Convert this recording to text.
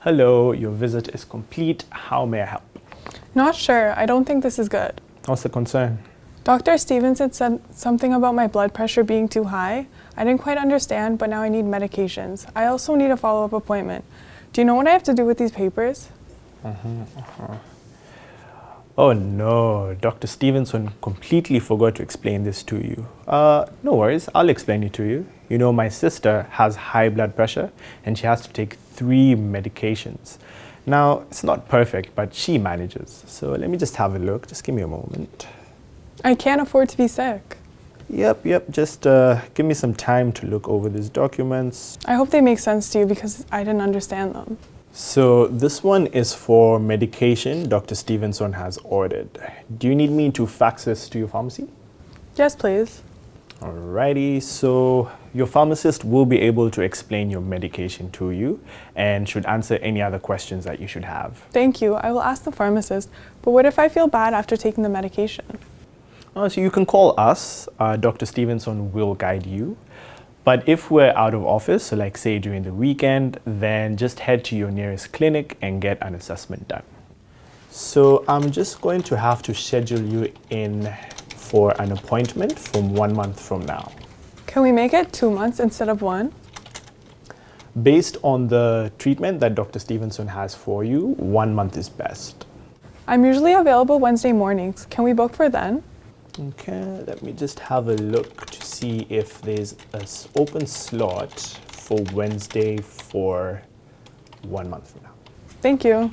Hello, your visit is complete. How may I help? Not sure. I don't think this is good. What's the concern? Dr. Stevenson said something about my blood pressure being too high. I didn't quite understand, but now I need medications. I also need a follow-up appointment. Do you know what I have to do with these papers? Mm-hmm. Uh-huh. Oh no, Dr. Stevenson completely forgot to explain this to you. Uh, no worries, I'll explain it to you. You know, my sister has high blood pressure and she has to take three medications. Now, it's not perfect, but she manages. So let me just have a look. Just give me a moment. I can't afford to be sick. Yep, yep, just uh, give me some time to look over these documents. I hope they make sense to you because I didn't understand them. So this one is for medication Dr. Stevenson has ordered. Do you need me to fax this to your pharmacy? Yes, please. Alrighty, so your pharmacist will be able to explain your medication to you and should answer any other questions that you should have. Thank you. I will ask the pharmacist. But what if I feel bad after taking the medication? Uh, so you can call us, uh, Dr. Stevenson will guide you. But if we're out of office, so like say during the weekend, then just head to your nearest clinic and get an assessment done. So I'm just going to have to schedule you in for an appointment from one month from now. Can we make it two months instead of one? Based on the treatment that Dr. Stevenson has for you, one month is best. I'm usually available Wednesday mornings. Can we book for then? Okay, let me just have a look to see if there's an open slot for Wednesday for one month from now. Thank you.